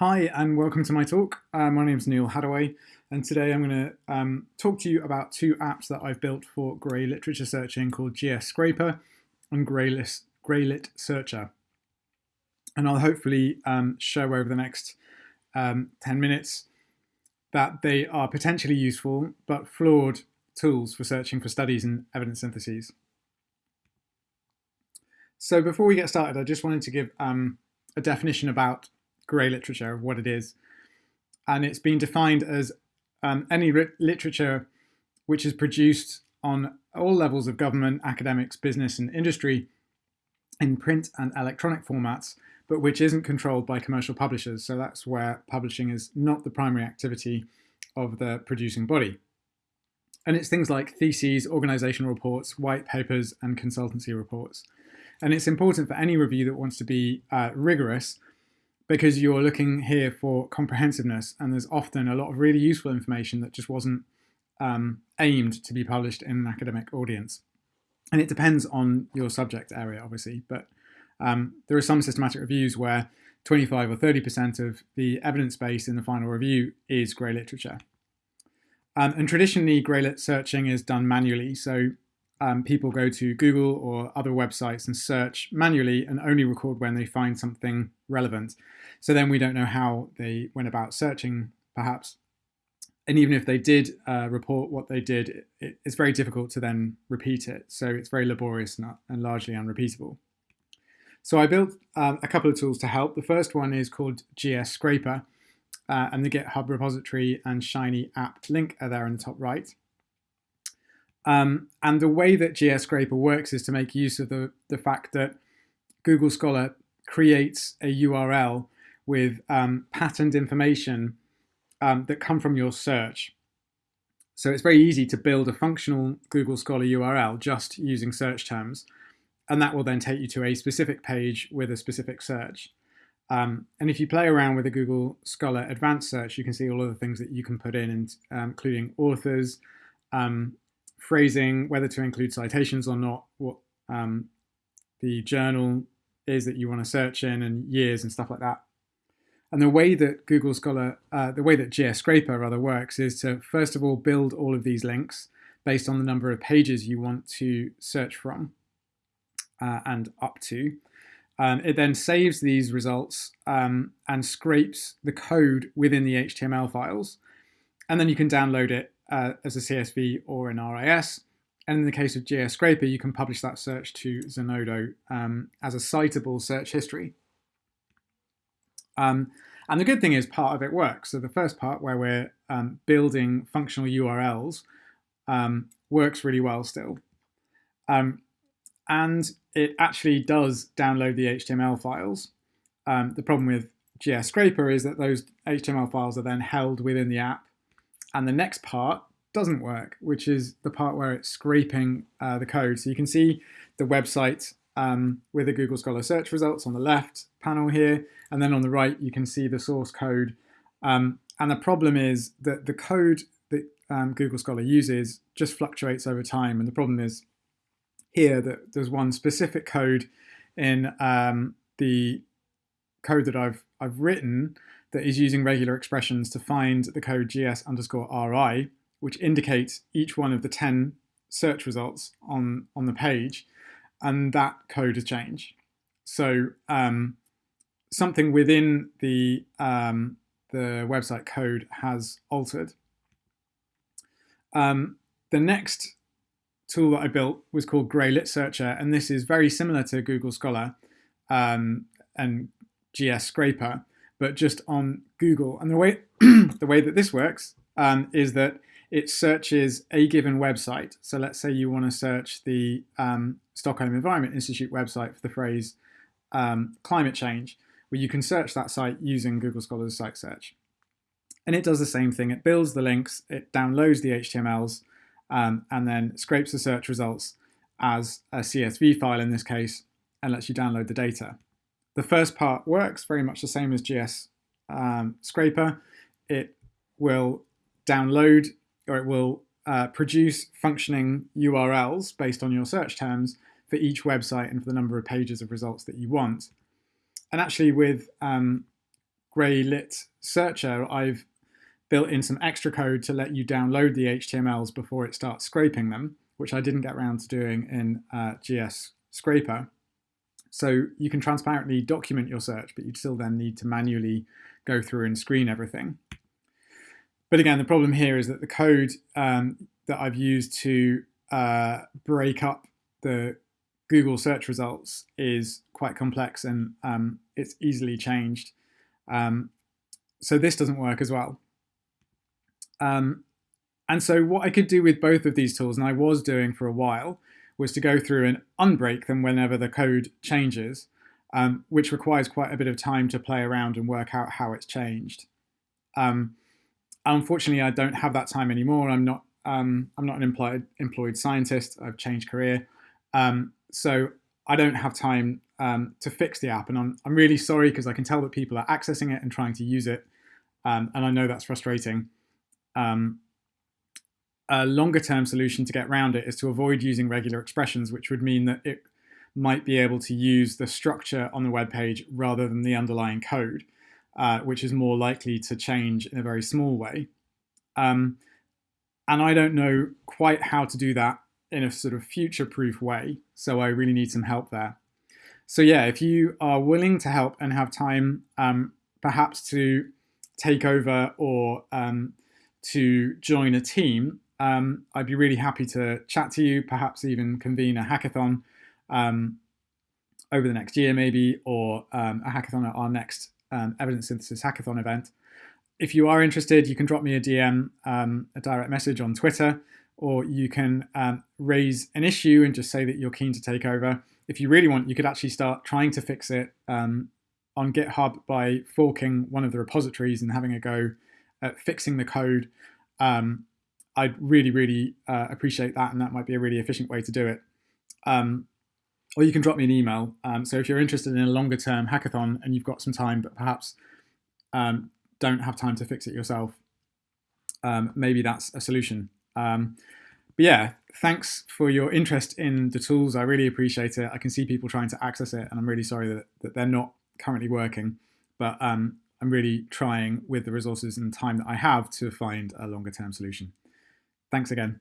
Hi and welcome to my talk. Uh, my name is Neal Haddaway and today I'm going to um, talk to you about two apps that I've built for Grey literature searching called GS Scraper and Greylit, Searcher. And I'll hopefully um, show over the next um, 10 minutes that they are potentially useful but flawed tools for searching for studies and evidence syntheses. So before we get started, I just wanted to give um, a definition about grey literature of what it is. And it's been defined as um, any literature which is produced on all levels of government, academics, business and industry in print and electronic formats, but which isn't controlled by commercial publishers. So that's where publishing is not the primary activity of the producing body. And it's things like theses, organizational reports, white papers, and consultancy reports. And it's important for any review that wants to be uh, rigorous because you're looking here for comprehensiveness and there's often a lot of really useful information that just wasn't um, aimed to be published in an academic audience. And it depends on your subject area, obviously, but um, there are some systematic reviews where 25 or 30% of the evidence base in the final review is grey literature. Um, and traditionally, greylit searching is done manually. So um, people go to Google or other websites and search manually and only record when they find something relevant. So then we don't know how they went about searching, perhaps. And even if they did uh, report what they did, it, it's very difficult to then repeat it. So it's very laborious and, and largely unrepeatable. So I built um, a couple of tools to help. The first one is called GS Scraper, uh, and the GitHub repository and Shiny app link are there in the top right. Um, and the way that GS Scraper works is to make use of the, the fact that Google Scholar creates a URL with um, patterned information um, that come from your search. So it's very easy to build a functional Google Scholar URL just using search terms. And that will then take you to a specific page with a specific search. Um, and if you play around with a Google Scholar Advanced Search, you can see all of the things that you can put in, um, including authors, um, phrasing, whether to include citations or not, what um, the journal is that you want to search in and years and stuff like that. And the way that Google Scholar, uh, the way that GS Scraper rather works is to first of all build all of these links based on the number of pages you want to search from uh, and up to. Um, it then saves these results um, and scrapes the code within the HTML files. And then you can download it uh, as a CSV or an RIS. And in the case of GS Scraper, you can publish that search to Zenodo um, as a citable search history. Um, and the good thing is part of it works. So the first part where we're um, building functional URLs um, works really well still. Um, and it actually does download the HTML files. Um, the problem with GS Scraper is that those HTML files are then held within the app and the next part doesn't work, which is the part where it's scraping uh, the code. So you can see the website um, with the Google Scholar search results on the left panel here, and then on the right you can see the source code. Um, and the problem is that the code that um, Google Scholar uses just fluctuates over time. And the problem is here that there's one specific code in um, the code that I've I've written that is using regular expressions to find the code gs underscore ri, which indicates each one of the 10 search results on, on the page, and that code has changed. So um, something within the, um, the website code has altered. Um, the next tool that I built was called Greylit Searcher, and this is very similar to Google Scholar um, and GS Scraper, but just on Google. And the way the way that this works um, is that it searches a given website. So let's say you want to search the um, Stockholm Environment Institute website for the phrase um, climate change. Well, you can search that site using Google Scholar's site search. And it does the same thing. It builds the links, it downloads the HTMLs, um, and then scrapes the search results as a CSV file in this case, and lets you download the data. The first part works very much the same as GS um, Scraper. It will download or it will uh, produce functioning URLs based on your search terms for each website and for the number of pages of results that you want. And actually with um, Greylit searcher, I've built in some extra code to let you download the HTMLs before it starts scraping them, which I didn't get around to doing in uh, GS Scraper. So you can transparently document your search, but you'd still then need to manually go through and screen everything. But again, the problem here is that the code um, that I've used to uh, break up the Google search results is quite complex and um, it's easily changed. Um, so this doesn't work as well. Um, and so what I could do with both of these tools, and I was doing for a while, was to go through and unbreak them whenever the code changes, um, which requires quite a bit of time to play around and work out how it's changed. Um, unfortunately, I don't have that time anymore. I'm not um, I'm not an employed employed scientist. I've changed career, um, so I don't have time um, to fix the app. And I'm, I'm really sorry because I can tell that people are accessing it and trying to use it, um, and I know that's frustrating. Um, a longer term solution to get around it is to avoid using regular expressions, which would mean that it might be able to use the structure on the web page rather than the underlying code, uh, which is more likely to change in a very small way. Um, and I don't know quite how to do that in a sort of future-proof way, so I really need some help there. So yeah, if you are willing to help and have time, um, perhaps to take over or um, to join a team, um, I'd be really happy to chat to you, perhaps even convene a hackathon um, over the next year maybe, or um, a hackathon at our next um, evidence synthesis hackathon event. If you are interested, you can drop me a DM, um, a direct message on Twitter, or you can um, raise an issue and just say that you're keen to take over. If you really want, you could actually start trying to fix it on GitHub by forking one of the repositories and having a go at fixing the code. Um, I'd really, really uh, appreciate that, and that might be a really efficient way to do it. Um, or you can drop me an email. Um, so if you're interested in a longer term hackathon and you've got some time, but perhaps um, don't have time to fix it yourself, um, maybe that's a solution. Um, but yeah, thanks for your interest in the tools. I really appreciate it. I can see people trying to access it, and I'm really sorry that, that they're not currently working. But um, I'm really trying with the resources and time that I have to find a longer term solution. Thanks again.